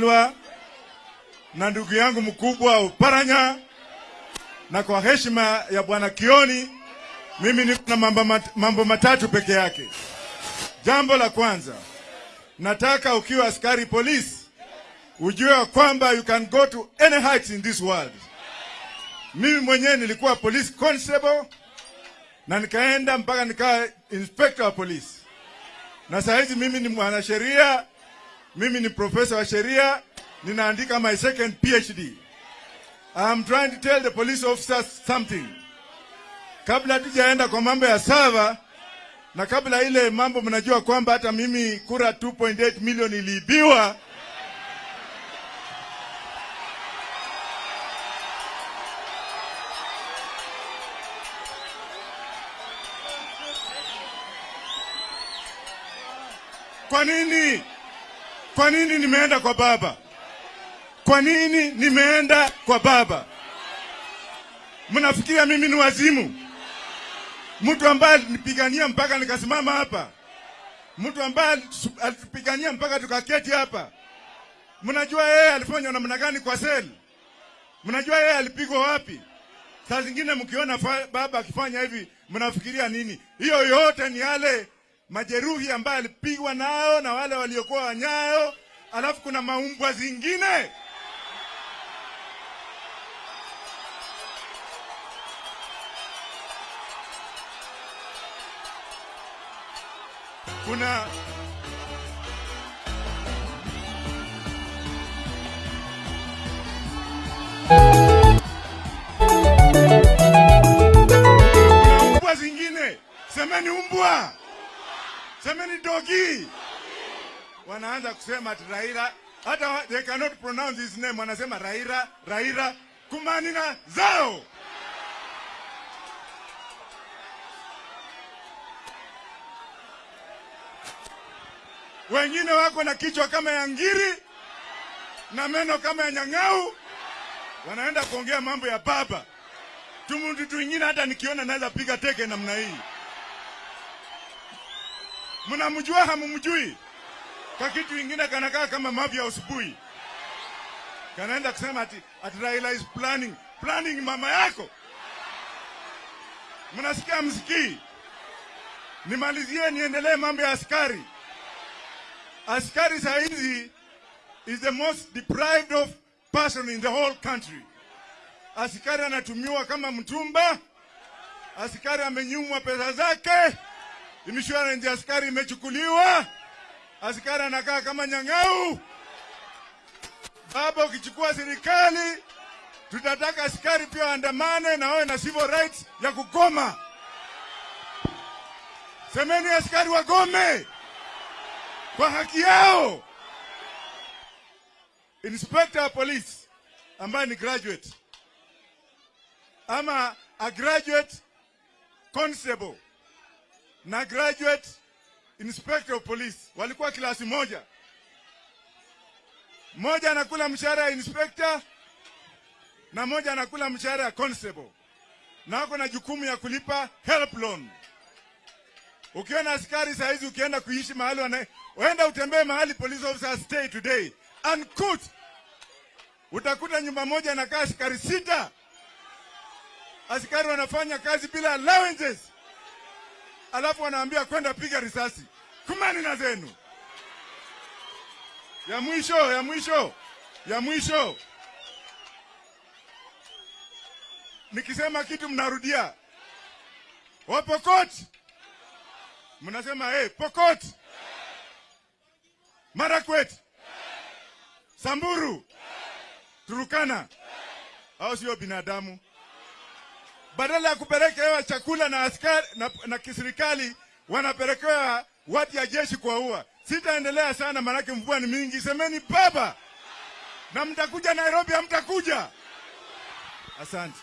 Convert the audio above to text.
Lwa na ndugu yangu mkubwa Uparanya, na kwa heshima ya bwana Kioni, mimi niko na mambo, mat, mambo matatu peke yake. Jambo la kwanza, nataka ukiwa askari polisi ujue kwamba you can go to any heights in this world. Mimi mwenyewe nilikuwa police constable na nikaenda mpaka nikawa inspector wa polisi, na saa hizi mimi ni mwanasheria mimi ni profesa wa sheria, ninaandika my second PhD. I'm trying to tell the police officers something. Kabla tujaenda kwa mambo ya sava na kabla ile mambo, mnajua kwamba hata mimi kura 2.8 milioni iliibiwa. Kwa nini? Kwa nini nimeenda kwa baba? Kwa nini nimeenda kwa baba? Mnafikiria mimi ni wazimu? Mtu ambaye alinipigania mpaka nikasimama hapa, mtu ambaye alitupigania mpaka tukaketi hapa. Mnajua yeye alifanywa namna gani kwa seli? Mnajua yeye alipigwa wapi? Saa zingine mkiona baba akifanya hivi, mnafikiria nini? Hiyo yote ni yale majeruhi ambayo alipigwa nao na wale waliokuwa wanyayo, alafu kuna maumbwa zingine. Kuna umbwa zingine, semeni umbwa semeni dogi. Wanaanza kusema ati Raila, hata they cannot pronounce his name, wanasema Raila, Raila, kumanina zao. Wengine wako na kichwa kama ya ngiri na meno kama ya nyang'au, wanaenda kuongea mambo ya baba. Tumutu twingine hata nikiona naweza piga teke namna hii. Mnamjua hamumjui? Kwa kitu ingine kanakaa kama mafia usubuhi, kanaenda kusema ati, ati Raila is planning. Planning mama yako. Mnasikia msikii? Nimalizie niendelee mambo ya askari. Askari saa hizi is the most deprived of person in the whole country. Askari anatumiwa kama mtumba. Askari amenyumwa pesa zake. Insurance ya askari imechukuliwa. Askari anakaa kama nyang'au. Baba, ukichukua serikali, tutataka askari pia waandamane na wawe na civil rights ya kugoma. Semeni askari wagome kwa haki yao. Inspector wa police ambaye ni graduate ama a graduate constable na graduate inspector of police walikuwa klasi moja. moja anakula mshahara ya inspector na mmoja anakula mshahara ya constable, na wako na jukumu ya kulipa help loan. Ukiona askari saa hizi ukienda kuishi mahali wana uenda utembee mahali police officer stay today unkut, utakuta nyumba moja inakaa askari sita. Askari wanafanya kazi bila allowances alafu wanaambia kwenda piga risasi. Kumani na zenu. Ya mwisho, ya mwisho, ya mwisho, nikisema kitu mnarudia. Wapokot mnasema hey, Pokot, Marakwet, Samburu, Turukana, au sio binadamu? Badala ya kupelekewa chakula na askari na, na kiserikali wanapelekewa watu ya jeshi kwa kuwaua. Sitaendelea sana, maanake mvua ni mingi. Semeni baba, na mtakuja Nairobi, hamtakuja. Asante.